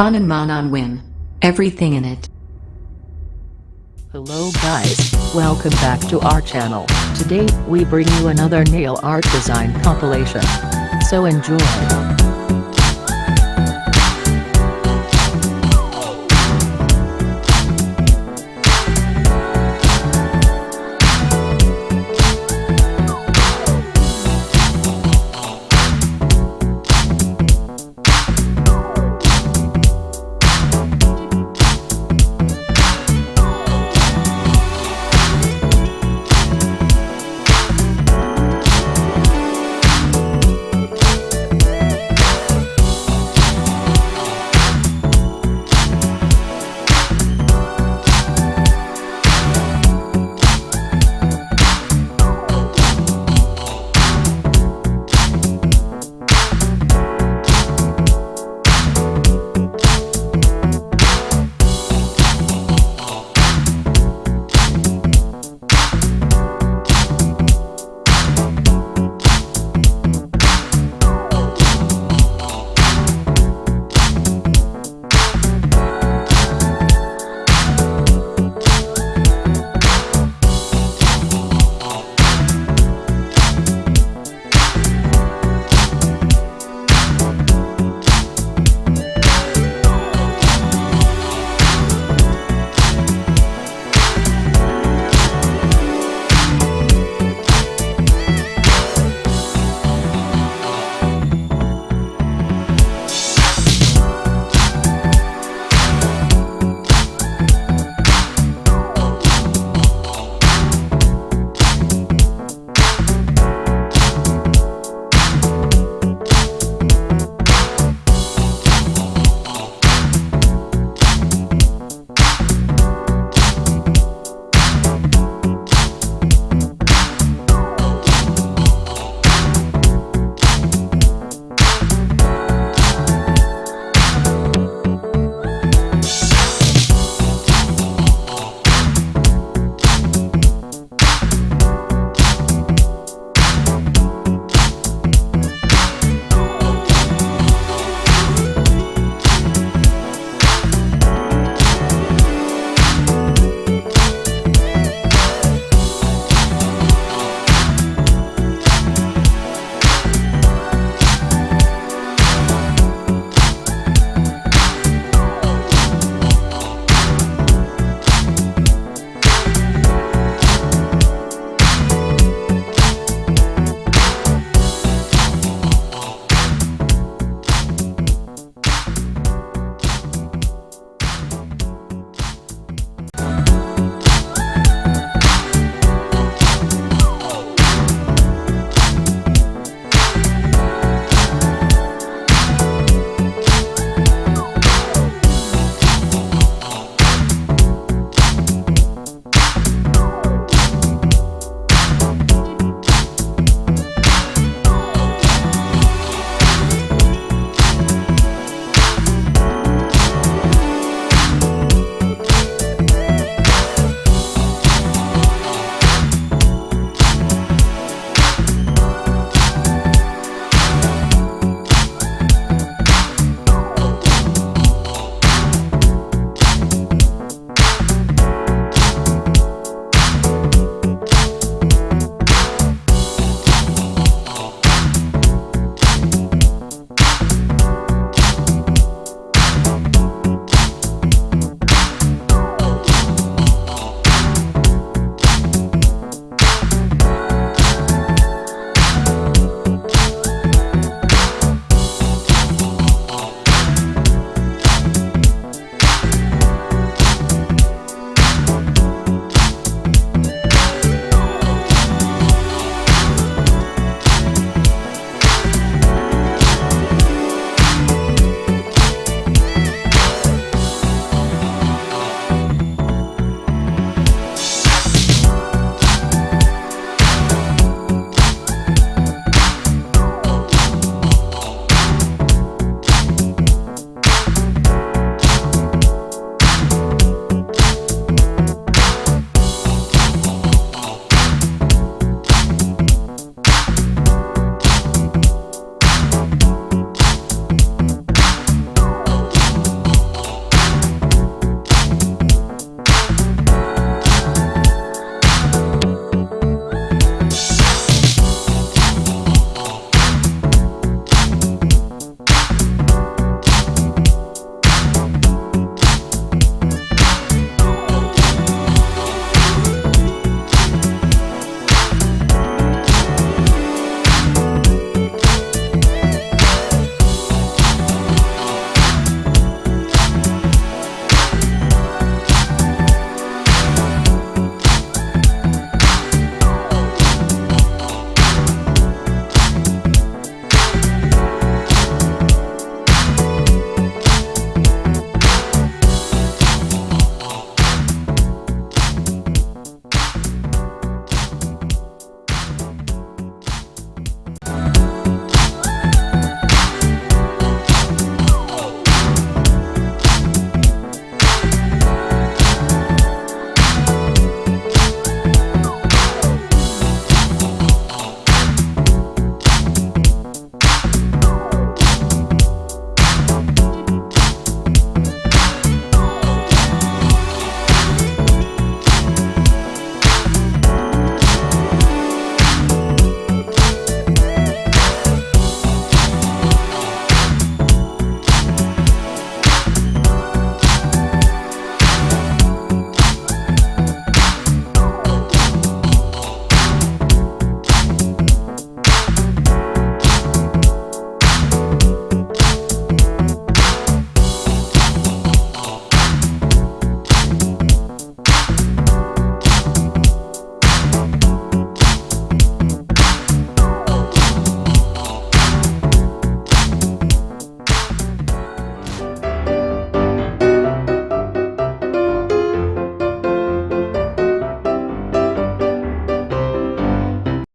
Hanan Manan Win. Everything in it. Hello guys, welcome back to our channel. Today, we bring you another nail art design compilation. So enjoy.